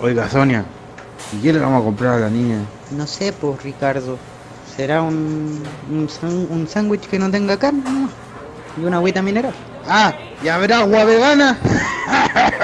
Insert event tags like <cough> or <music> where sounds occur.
Oiga, Sonia, ¿y qué le vamos a comprar a la niña? No sé, pues Ricardo. ¿Será un, un, un sándwich que no tenga carne? ¿Y una agüita mineral? Ah, ¿y habrá agua vegana? <laughs>